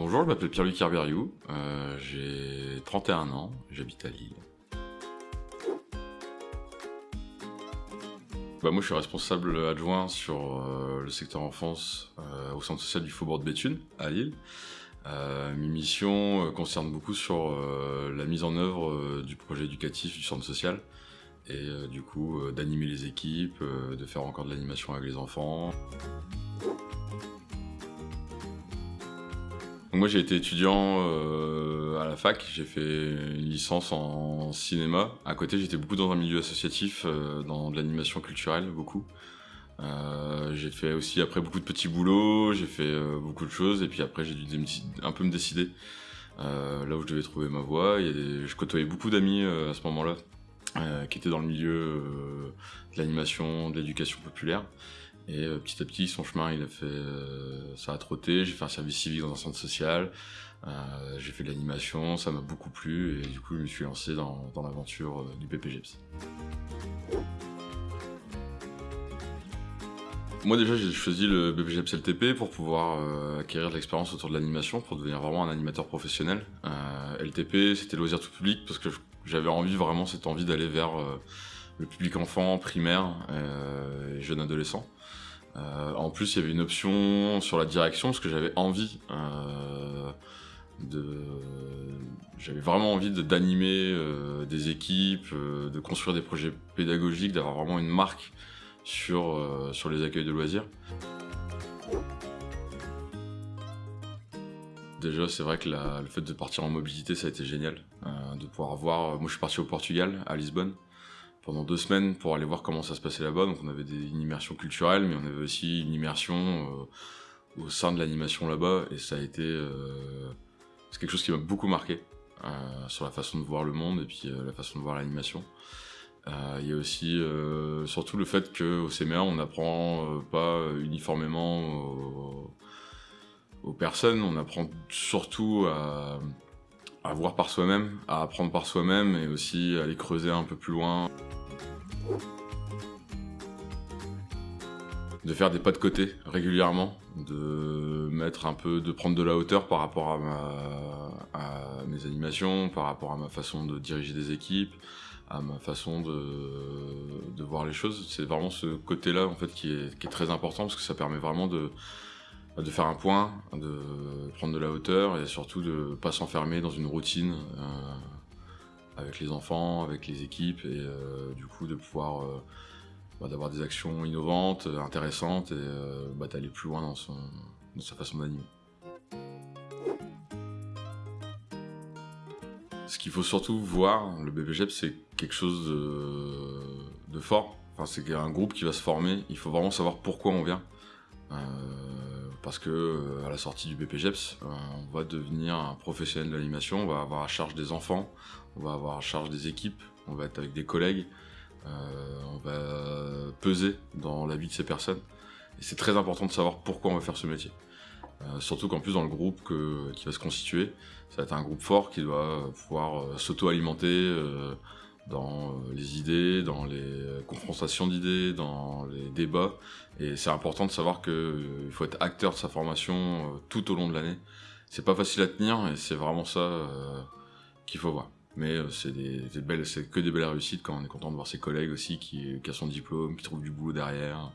bonjour, je m'appelle Pierre-Luc Herberiou, euh, j'ai 31 ans, j'habite à Lille. Bah, moi je suis responsable adjoint sur euh, le secteur enfance euh, au centre social du Faubourg de Béthune à Lille. mes missions concernent beaucoup sur la mise en œuvre du projet éducatif du centre social et du coup d'animer les équipes, de faire encore de l'animation avec les enfants. Moi j'ai été étudiant euh, à la fac, j'ai fait une licence en cinéma. À côté j'étais beaucoup dans un milieu associatif, euh, dans de l'animation culturelle, beaucoup. Euh, j'ai fait aussi après beaucoup de petits boulots, j'ai fait beaucoup de choses et puis après j'ai dû un peu me décider là où je devais trouver ma voie. je côtoyais beaucoup d'amis à ce moment-là qui étaient dans le milieu de l'animation, de l'éducation populaire. Et euh, petit à petit, son chemin, il a fait, euh, ça a trotté. J'ai fait un service civique dans un centre social. Euh, j'ai fait de l'animation, ça m'a beaucoup plu et du coup, je me suis lancé dans, l'aventure du BPGEPS. Moi déjà j'ai choisi le BPGEPS LTP pour pouvoir acquérir de l'expérience autour de l'animation, pour devenir vraiment un animateur professionnel. LTP c'était loisir tout public parce que j'avais envie vraiment cette envie d'aller vers le public enfant, primaire et jeune adolescent. Euh, en plus, il y avait une option sur la direction parce que j'avais envie euh, j'avais vraiment envie d'animer euh, des équipes, de construire des projets pédagogiques, d'avoir vraiment une marque sur sur les accueils de loisirs. Déjà, c'est vrai que le fait de partir en mobilité, ça a été génial. de pouvoir voir. Moi, je suis parti au Portugal, à Lisbonne pendant deux semaines pour aller voir comment ça se passait là-bas. Donc on avait une immersion culturelle, mais on avait aussi une immersion euh, au sein de l'animation là-bas. Et ça a été... Euh, c'est quelque chose qui m'a beaucoup marqué euh, sur la façon de voir le monde et puis la façon de voir l'animation. Il y a aussi surtout le fait qu'au CMA, on n'apprend pas uniformément aux, personnes, on apprend surtout à, à voir par soi-même, à apprendre par soi-même et aussi à aller creuser un peu plus loin. De faire des pas de côté régulièrement, de mettre un peu, de prendre de la hauteur par rapport à, mes animations, par rapport à ma façon de diriger des équipes, à ma façon de, voir les choses. C'est vraiment ce côté-là en fait qui est, qui est très important parce que ça permet vraiment de, de faire un point, de prendre de la hauteur et surtout de pas s'enfermer dans une routine euh, avec les enfants, avec les équipes et euh, du coup de pouvoir euh, bah, d'avoir des actions innovantes, intéressantes et bah, d'aller plus loin dans, sa façon d'animer. Ce qu'il faut surtout voir, le BPGEP, c'est quelque chose de, de fort. Enfin, c'est un groupe qui va se former. Il faut vraiment savoir pourquoi on vient parce que euh, à la sortie du BPGEPS, euh, on va devenir un professionnel de l'animation, on va avoir à charge des enfants, on va avoir à charge des équipes, on va être avec des collègues, euh, on va peser dans la vie de ces personnes. Et c'est très important de savoir pourquoi on va faire ce métier. surtout qu'en plus dans le groupe qui va se constituer, ça va être un groupe fort qui doit pouvoir s'auto-alimenter dans euh, les idées, dans les euh, confrontations d'idées, dans les débats. Et c'est important de savoir qu'il euh, faut être acteur de sa formation tout au long de l'année. C'est pas facile à tenir et c'est vraiment ça qu'il faut voir. Mais c'est des, que des belles réussites quand on est content de voir ses collègues aussi qui, qui a son diplôme, qui trouve du boulot derrière.